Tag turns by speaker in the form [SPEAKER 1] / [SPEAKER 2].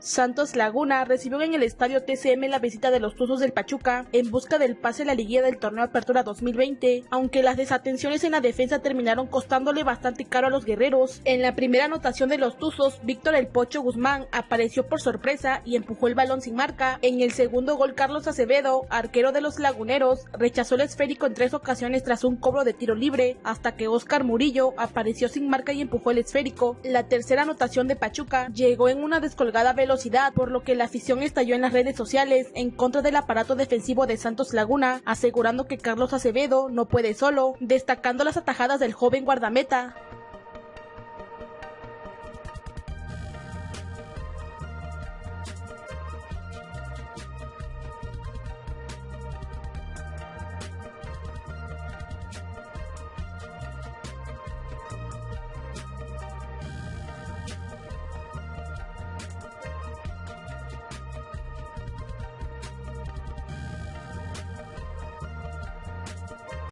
[SPEAKER 1] Santos Laguna recibió en el estadio TCM la visita de los Tuzos del Pachuca en busca del pase a la liguilla del torneo Apertura 2020, aunque las desatenciones en la defensa terminaron costándole bastante caro a los guerreros. En la primera anotación de los Tuzos, Víctor El Pocho Guzmán apareció por sorpresa y empujó el balón sin marca. En el segundo gol, Carlos Acevedo, arquero de los Laguneros, rechazó el esférico en tres ocasiones tras un cobro de tiro libre, hasta que Oscar Murillo apareció sin marca y empujó el esférico. La tercera anotación de Pachuca llegó en una descolgada velocidad, por lo que la afición estalló en las redes sociales en contra del aparato defensivo de Santos Laguna, asegurando que Carlos Acevedo no puede solo, destacando las atajadas del joven guardameta.